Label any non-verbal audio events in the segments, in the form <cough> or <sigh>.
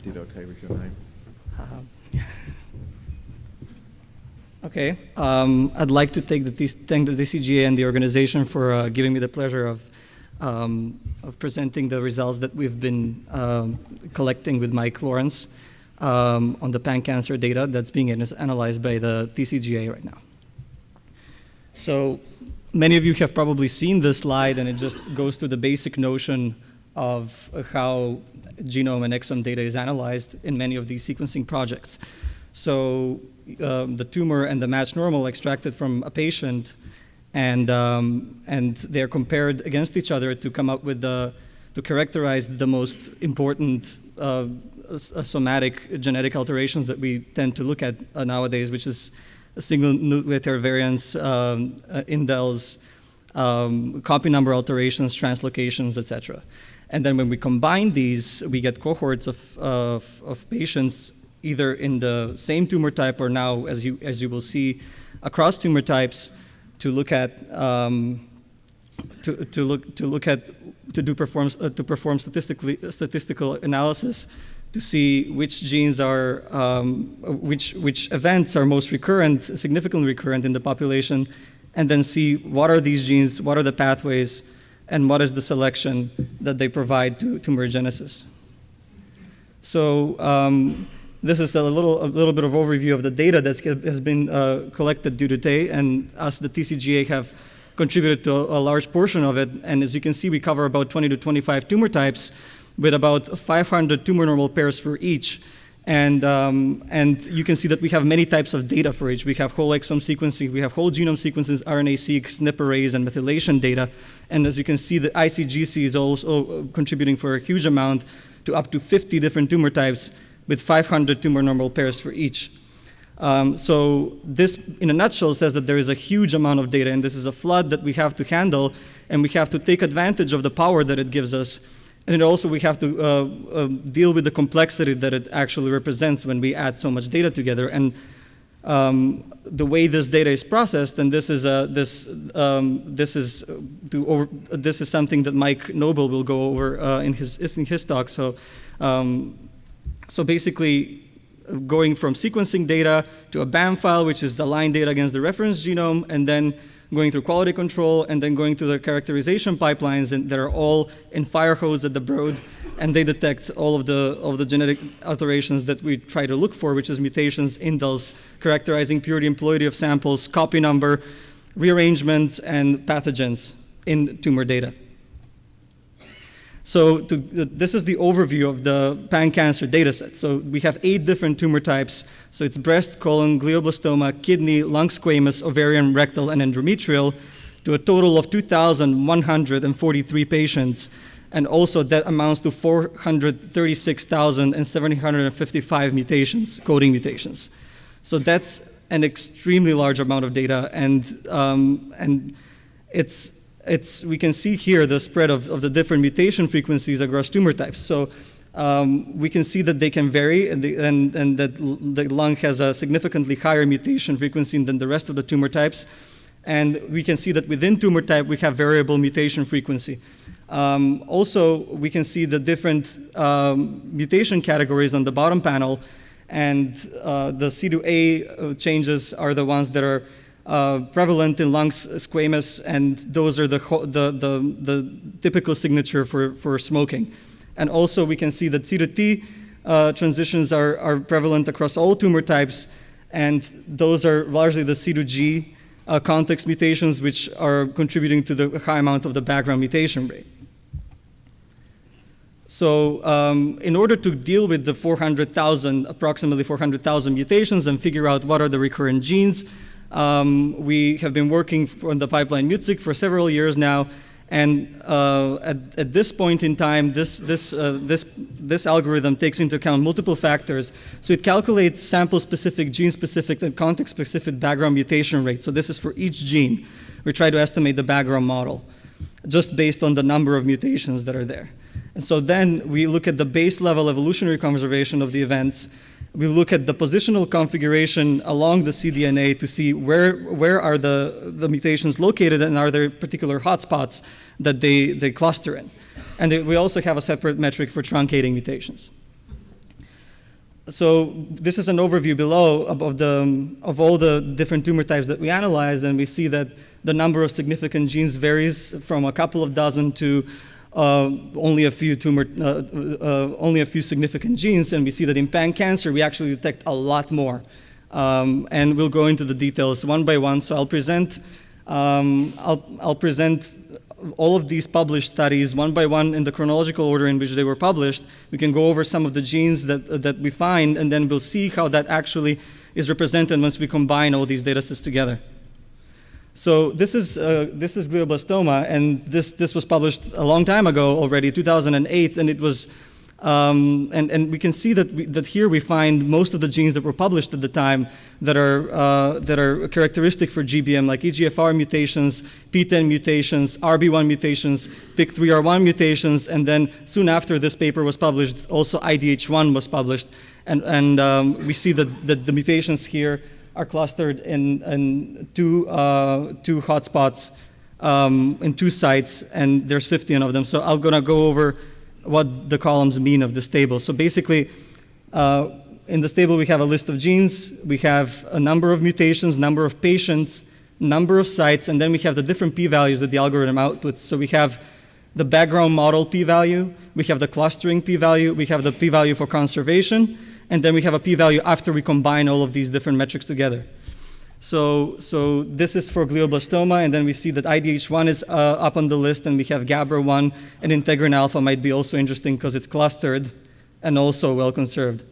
did okay with your name. Um, <laughs> okay. Um, I'd like to take the thank the TCGA and the organization for uh, giving me the pleasure of um, of presenting the results that we've been um, collecting with Mike Lawrence um, on the pan-cancer data that's being analyzed by the TCGA right now. So many of you have probably seen this slide, and it just goes to the basic notion of how genome and exome data is analyzed in many of these sequencing projects. So um, the tumor and the matched normal extracted from a patient, and, um, and they're compared against each other to come up with the, to characterize the most important uh, somatic genetic alterations that we tend to look at uh, nowadays, which is single nucleotide variants, um, uh, indels, um, copy number alterations, translocations, etc. And then when we combine these, we get cohorts of, of, of, patients either in the same tumor type or now, as you, as you will see, across tumor types to look at um, to, to look to look at to do perform uh, to perform statistically statistical analysis to see which genes are um, which which events are most recurrent, significantly recurrent in the population, and then see what are these genes, what are the pathways, and what is the selection that they provide to tumorigenesis. So um, this is a little, a little bit of overview of the data that has been uh, collected due today, and us, the TCGA, have contributed to a, large portion of it. And as you can see, we cover about 20 to 25 tumor types with about 500 tumor normal pairs for each. And, um, and you can see that we have many types of data for each. We have whole exome sequencing, we have whole genome sequences, RNA-seq, SNP arrays, and methylation data. And as you can see, the ICGC is also contributing for a huge amount to up to 50 different tumor types with 500 tumor normal pairs for each. Um, so this, in a nutshell, says that there is a huge amount of data, and this is a flood that we have to handle, and we have to take advantage of the power that it gives us and also we have to uh, uh, deal with the complexity that it actually represents when we add so much data together. And um, the way this data is processed, and this is this um, this is to over, this is something that Mike Noble will go over uh, in his in his talk. So um, so basically. Going from sequencing data to a BAM file, which is the line data against the reference genome, and then going through quality control, and then going through the characterization pipelines and that are all in Firehose at the Broad, and they detect all of the, of the genetic alterations that we try to look for, which is mutations, indels, characterizing purity and plurality of samples, copy number, rearrangements, and pathogens in tumor data. So to, this is the overview of the pan-cancer dataset. So we have eight different tumor types. So it's breast, colon, glioblastoma, kidney, lung squamous, ovarian, rectal, and endometrial to a total of 2,143 patients. And also that amounts to 436,755 mutations, coding mutations. So that's an extremely large amount of data and, um, and it's it's, we can see here the spread of, of the different mutation frequencies across tumor types. So um, we can see that they can vary and, the, and, and that the lung has a significantly higher mutation frequency than the rest of the tumor types. And we can see that within tumor type, we have variable mutation frequency. Um, also, we can see the different um, mutation categories on the bottom panel, and uh, the C2A uh, changes are the ones that are uh, prevalent in lungs squamous, and those are the, the, the, the, typical signature for, for smoking. And also we can see that C to T uh, transitions are, are prevalent across all tumor types, and those are largely the C to G uh, context mutations, which are contributing to the high amount of the background mutation rate. So um, in order to deal with the 400,000, approximately 400,000 mutations and figure out what are the recurrent genes, um, we have been working on the pipeline MutSig for several years now, and uh, at, at, this point in time, this, this, uh, this, this algorithm takes into account multiple factors. So it calculates sample-specific, gene-specific, and context-specific background mutation rate. So this is for each gene. We try to estimate the background model just based on the number of mutations that are there. And so then we look at the base level evolutionary conservation of the events, we look at the positional configuration along the cDNA to see where, where are the, the mutations located and are there particular hotspots that they, they cluster in. And we also have a separate metric for truncating mutations. so this is an overview below of, the, of all the different tumor types that we analyzed, and we see that the number of significant genes varies from a couple of dozen to uh, only a few tumor, uh, uh, only a few significant genes, and we see that in pan cancer we actually detect a lot more. Um, and we'll go into the details one by one. So I'll present, um, I'll, I'll present all of these published studies one by one in the chronological order in which they were published. We can go over some of the genes that, that we find, and then we'll see how that actually is represented once we combine all these data sets together. So this is, uh, this is glioblastoma, and this, this was published a long time ago already, 2008, and it was, um, and, and we can see that, we, that here we find most of the genes that were published at the time that are, uh, that are characteristic for GBM, like EGFR mutations, PTEN mutations, RB1 mutations, PIK3R1 mutations, and then soon after this paper was published, also IDH1 was published, and, and um, we see that, that the mutations here are clustered in, in two, uh, two hotspots um, in two sites, and there's 15 of them. So I'm going to go over what the columns mean of this table. So basically, uh, in this table we have a list of genes, we have a number of mutations, number of patients, number of sites, and then we have the different p-values that the algorithm outputs. So we have the background model p-value, we have the clustering p-value, we have the p-value for conservation, and then we have a p-value after we combine all of these different metrics together. So, so this is for glioblastoma, and then we see that IDH1 is uh, up on the list, and we have GABRA1, and integrin alpha might be also interesting because it's clustered and also well conserved.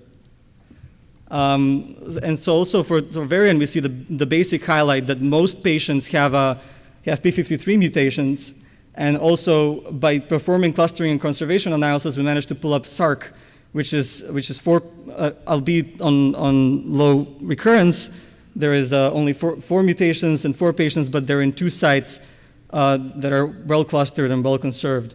Um, and so also for, for ovarian, we see the, the basic highlight that most patients have, a, have P53 mutations, and also by performing clustering and conservation analysis, we managed to pull up SARC, which is, which is four, uh, albeit on, on low recurrence, there is uh, only four, four, mutations in four patients, but they're in two sites uh, that are well clustered and well conserved.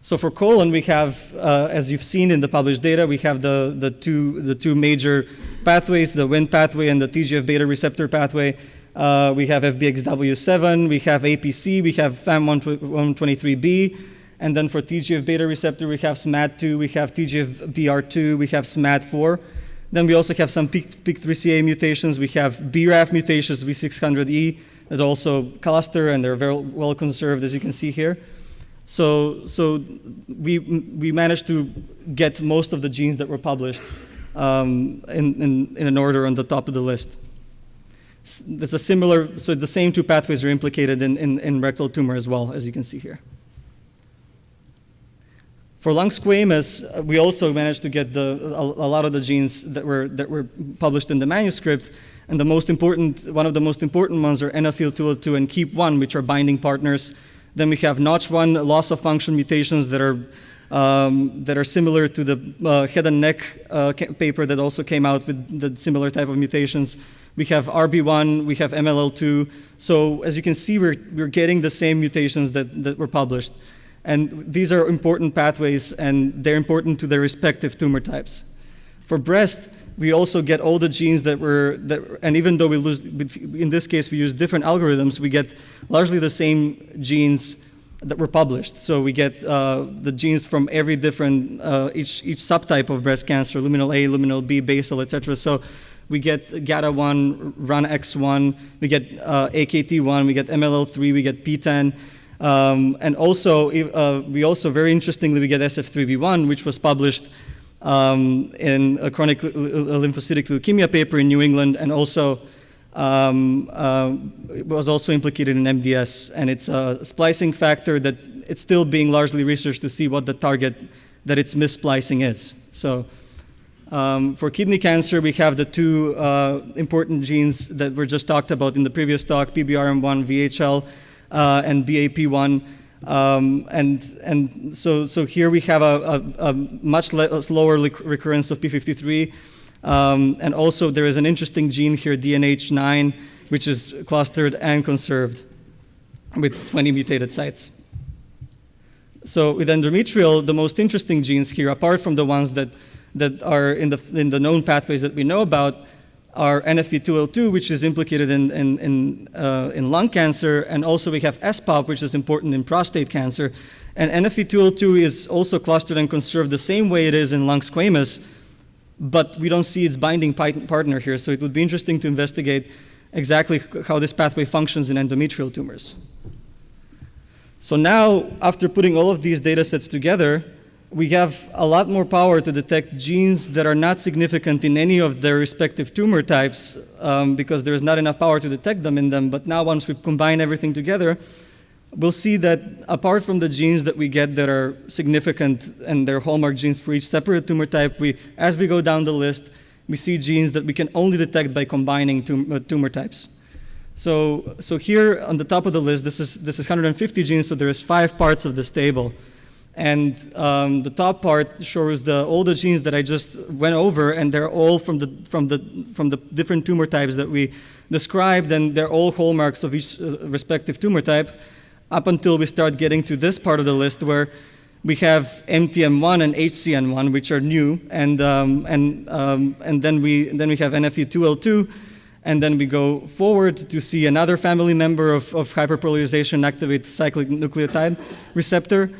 So for colon, we have, uh, as you've seen in the published data, we have the, the, two, the two major pathways, the Wnt pathway and the TGF-beta receptor pathway. Uh, we have FBXW7, we have APC, we have FAM123B, and then for TGF-beta receptor, we have SMAD2, we have TGF-BR2, we have SMAD4. Then we also have some PIK3CA mutations. We have BRAF mutations, V600E, that also cluster and they're very well conserved, as you can see here. So, so we, we managed to get most of the genes that were published um, in, in, in an order on the top of the list. It's a similar, so the same two pathways are implicated in, in, in rectal tumor as well, as you can see here. For lung squamous, uh, we also managed to get the, a, a, lot of the genes that were, that were published in the manuscript. And the most important, one of the most important ones are NFE2L2 and KEAP1, which are binding partners. Then we have Notch1 loss of function mutations that are, um, that are similar to the uh, head and neck uh, paper that also came out with the similar type of mutations. We have RB1, we have MLL2. So as you can see, we're, we're getting the same mutations that, that were published. And these are important pathways, and they're important to their respective tumor types. For breast, we also get all the genes that were, that, and even though we lose, in this case, we use different algorithms, we get largely the same genes that were published. So we get uh, the genes from every different, uh, each, each subtype of breast cancer, luminal A, luminal B, basal, etc. So we get GATA1, RUNX1, we get uh, AKT1, we get MLL3, we get PTEN, um, and also, uh, we also, very interestingly, we get SF3B1, which was published um, in a chronic lymphocytic leukemia paper in New England, and also um, uh, was also implicated in MDS. And it's a splicing factor that it's still being largely researched to see what the target that its missplicing is. So um, for kidney cancer, we have the two uh, important genes that were just talked about in the previous talk, PBRM1, VHL, uh, and BAP1. Um, and and so, so here we have a, a, a much lower recurrence of P53. Um, and also there is an interesting gene here, DNAH9, which is clustered and conserved with 20 mutated sites. So with endometrial, the most interesting genes here, apart from the ones that, that are in the, in the known pathways that we know about, are NFE2L2, which is implicated in, in, in, uh, in, lung cancer, and also we have SPOP, which is important in prostate cancer. And NFE2L2 is also clustered and conserved the same way it is in lung squamous, but we don't see its binding partner here. So it would be interesting to investigate exactly how this pathway functions in endometrial tumors. So now, after putting all of these data sets together, we have a lot more power to detect genes that are not significant in any of their respective tumor types um, because there is not enough power to detect them in them. But now once we combine everything together, we'll see that apart from the genes that we get that are significant and they're hallmark genes for each separate tumor type, we, as we go down the list, we see genes that we can only detect by combining uh, tumor types. So, so here on the top of the list, this is, this is 150 genes, so there's five parts of this table. And um, the top part shows the, all the genes that I just went over, and they're all from the, from, the, from the different tumor types that we described, and they're all hallmarks of each uh, respective tumor type, up until we start getting to this part of the list where we have MTM1 and HCN1, which are new, and, um, and, um, and then, we, then we have NFE2L2, and then we go forward to see another family member of, of hyperpolarization activate cyclic nucleotide receptor,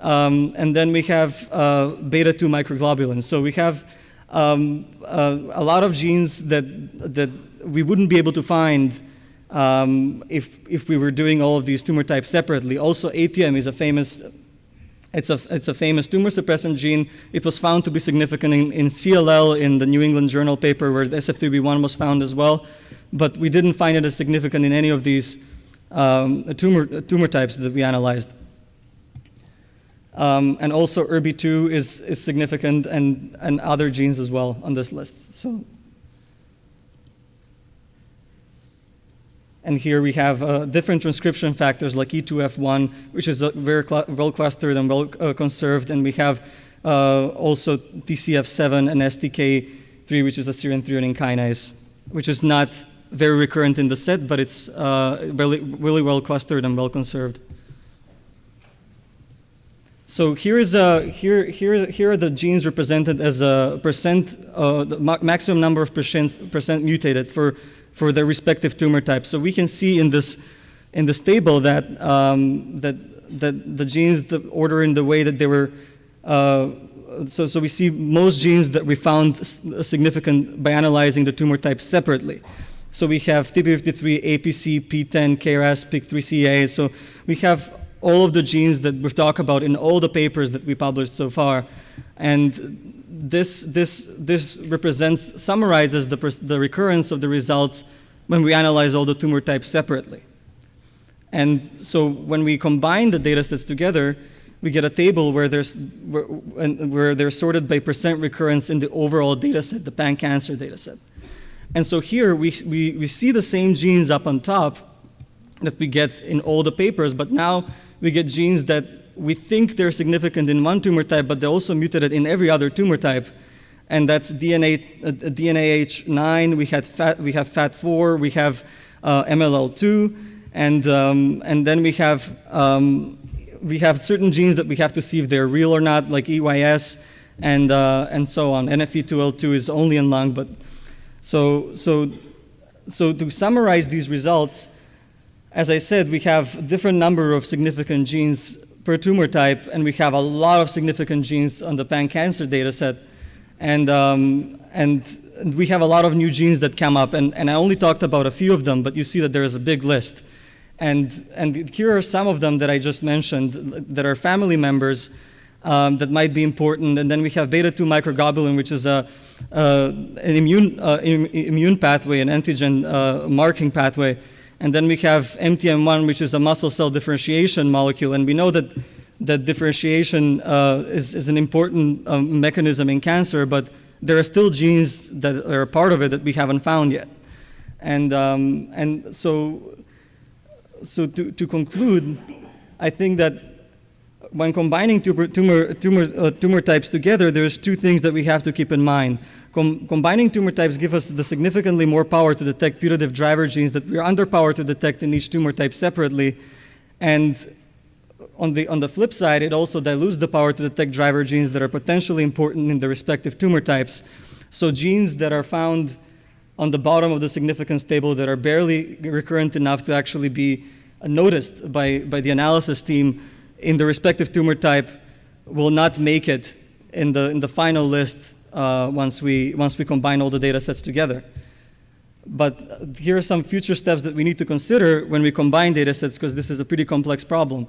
um, and then we have uh, beta 2 microglobulins. So we have um, uh, a lot of genes that, that we wouldn't be able to find um, if, if we were doing all of these tumor types separately. Also, ATM is a famous, it's a, it's a famous tumor suppressant gene. It was found to be significant in, in CLL in the New England Journal paper where the SF3B1 was found as well. But we didn't find it as significant in any of these um, tumor, tumor types that we analyzed. Um, and also ERBB2 is, is significant and, and other genes as well on this list. So, and here we have uh, different transcription factors like E2F1, which is uh, very well clustered and well uh, conserved, and we have uh, also TCF7 and STK3, which is a serine threonine kinase, which is not very recurrent in the set, but it's uh, really, really well clustered and well conserved. So here is a, here, here, here are the genes represented as a percent, uh, the ma maximum number of percent, percent mutated for, for their respective tumor types. So we can see in this, in this table that, um, that, that the genes the order in the way that they were, uh, so, so we see most genes that we found significant by analyzing the tumor types separately. So we have TP53, APC, PTEN, KRAS, PIK3CA. So we have all of the genes that we've talked about in all the papers that we published so far. And this, this, this represents, summarizes the, the recurrence of the results when we analyze all the tumor types separately. And so when we combine the data sets together, we get a table where, there's, where, where they're sorted by percent recurrence in the overall data set, the pan-cancer data set. And so here we, we, we see the same genes up on top that we get in all the papers, but now we get genes that we think they're significant in one tumor type, but they're also mutated in every other tumor type. And that's DNA, uh, DNAH9, we, had fat, we have FAT4, we have uh, MLL2, and, um, and then we have, um, we have certain genes that we have to see if they're real or not, like EYS, and, uh, and so on. NFE2L2 is only in lung, but so, so, so to summarize these results, as I said, we have different number of significant genes per tumor type, and we have a lot of significant genes on the pan-cancer data set. And, um, and we have a lot of new genes that come up, and, and I only talked about a few of them, but you see that there is a big list. And, and here are some of them that I just mentioned that are family members um, that might be important. And then we have beta-2 microglobulin, which is a, uh, an immune, uh, immune pathway, an antigen uh, marking pathway and then we have MTM1, which is a muscle cell differentiation molecule. And we know that, that differentiation uh, is, is an important um, mechanism in cancer, but there are still genes that are a part of it that we haven't found yet. And, um, and so, so to, to conclude, I think that when combining tumor, tumor, tumor, uh, tumor types together, there's two things that we have to keep in mind. Com combining tumor types give us the significantly more power to detect putative driver genes that we are underpowered to detect in each tumor type separately. And on the, on the flip side, it also dilutes the power to detect driver genes that are potentially important in the respective tumor types. So genes that are found on the bottom of the significance table that are barely recurrent enough to actually be noticed by, by the analysis team in the respective tumor type will not make it in the, in the final list uh, once, we, once we combine all the data sets together. But here are some future steps that we need to consider when we combine data sets because this is a pretty complex problem.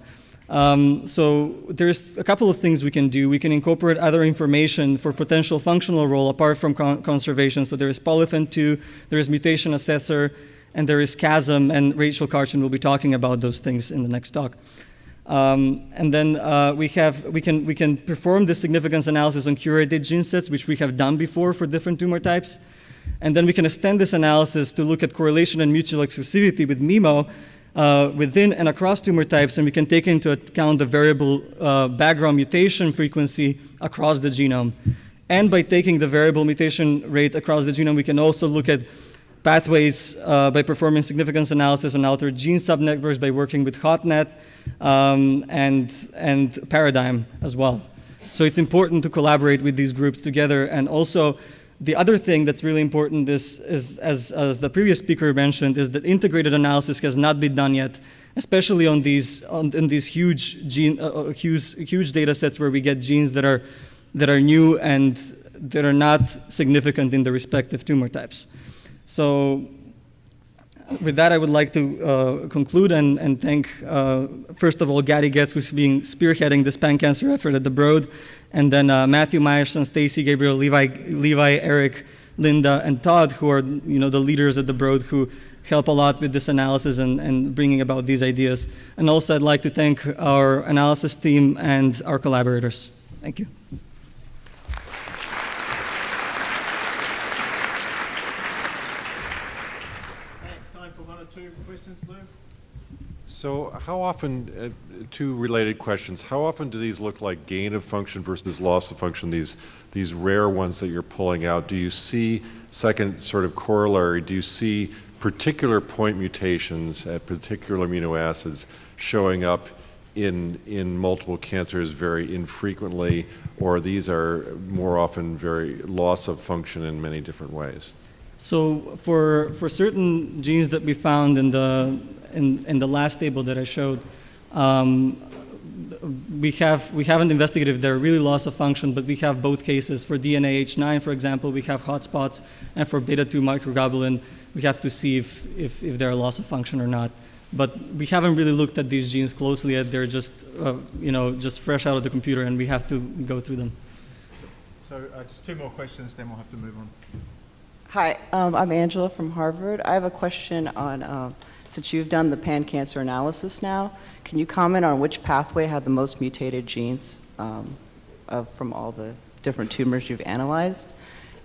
Um, so there's a couple of things we can do. We can incorporate other information for potential functional role apart from con conservation. So there is polyphen2, there is mutation assessor, and there is CHASM, and Rachel Karchin will be talking about those things in the next talk. Um, and then uh, we, have, we, can, we can perform the significance analysis on curated gene sets, which we have done before for different tumor types. And then we can extend this analysis to look at correlation and mutual exclusivity with MEMo uh, within and across tumor types, and we can take into account the variable uh, background mutation frequency across the genome. And by taking the variable mutation rate across the genome, we can also look at pathways uh, by performing significance analysis on altered gene subnetworks by working with HotNet um, and, and Paradigm as well. So it's important to collaborate with these groups together and also the other thing that's really important is, is as, as, the previous speaker mentioned, is that integrated analysis has not been done yet, especially on these, on, in these huge, gene, uh, uh, huge, huge data sets where we get genes that are, that are new and that are not significant in the respective tumor types. So with that, I would like to uh, conclude and, and thank, uh, first of all, Gady Getz, who's being spearheading this pan-cancer effort at the Broad, and then uh, Matthew Meyerson, Stacey, Gabriel, Levi, Levi, Eric, Linda, and Todd, who are you know, the leaders at the Broad who help a lot with this analysis and, and bringing about these ideas. And also, I'd like to thank our analysis team and our collaborators. Thank you. So how often, uh, two related questions, how often do these look like gain of function versus loss of function, these, these rare ones that you're pulling out? Do you see, second sort of corollary, do you see particular point mutations at particular amino acids showing up in, in multiple cancers very infrequently, or these are more often very loss of function in many different ways? So for, for certain genes that we found in the in, in the last table that I showed, um, we, have, we haven't investigated if they're really loss of function, but we have both cases. For DNAH9, for example, we have hotspots, and for beta-2 microglobulin, we have to see if, if, if they're loss of function or not. But we haven't really looked at these genes closely yet. They're just, uh, you know, just fresh out of the computer, and we have to go through them. So uh, just two more questions, then we'll have to move on. Hi, um, I'm Angela from Harvard. I have a question on um, since you've done the pan-cancer analysis now, can you comment on which pathway had the most mutated genes um, of, from all the different tumors you've analyzed?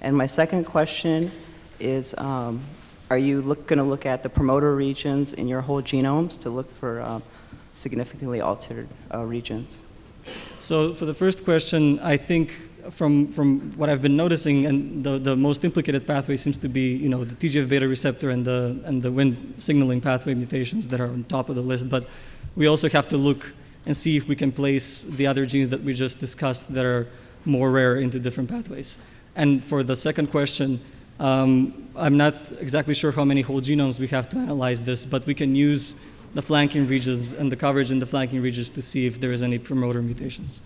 And my second question is, um, are you going to look at the promoter regions in your whole genomes to look for uh, significantly altered uh, regions? So for the first question, I think from, from what I've been noticing, and the, the most implicated pathway seems to be, you know, the TGF-beta receptor and the, and the Wnt signaling pathway mutations that are on top of the list. But we also have to look and see if we can place the other genes that we just discussed that are more rare into different pathways. And for the second question, um, I'm not exactly sure how many whole genomes we have to analyze this, but we can use the flanking regions and the coverage in the flanking regions to see if there is any promoter mutations.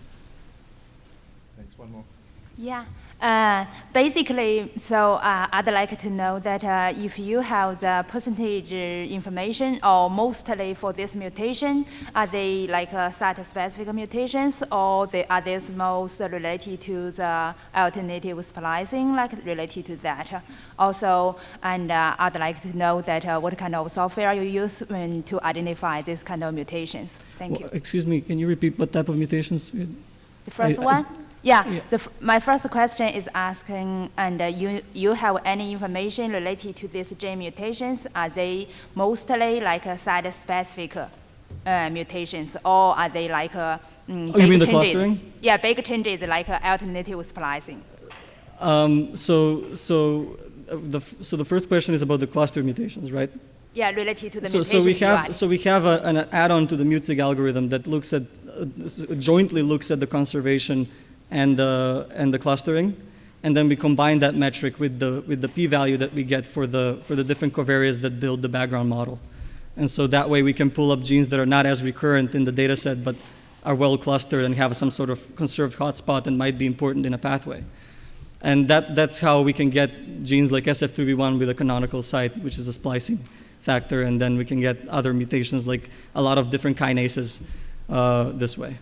Yeah. Uh, basically, so uh, I'd like to know that uh, if you have the percentage information, or mostly for this mutation, are they like uh, site-specific mutations, or they, are these most related to the alternative splicing, like related to that? Also, and uh, I'd like to know that uh, what kind of software you use when to identify this kind of mutations. Thank well, you. Excuse me, can you repeat what type of mutations? The first I, one? I, yeah, yeah. The, my first question is asking, and uh, you, you have any information related to these gene mutations? Are they mostly like uh, site-specific uh, mutations, or are they like uh, mm, oh, you mean the clustering? Yeah, big changes like uh, alternative splicing. Um, so, so, uh, the, so the first question is about the cluster mutations, right? Yeah, related to the so, mutations. So we have, so we have a, an add-on to the MUTSIG algorithm that looks at, jointly looks at the conservation and the, and the clustering. And then we combine that metric with the, with the p-value that we get for the, for the different covariates that build the background model. And so that way we can pull up genes that are not as recurrent in the data set, but are well clustered and have some sort of conserved hotspot and might be important in a pathway. And that, that's how we can get genes like SF3B1 with a canonical site, which is a splicing factor, and then we can get other mutations like a lot of different kinases uh, this way.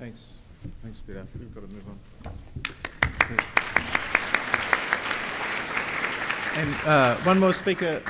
Thanks. Thanks, Peter. We've got to move on. And uh, one more speaker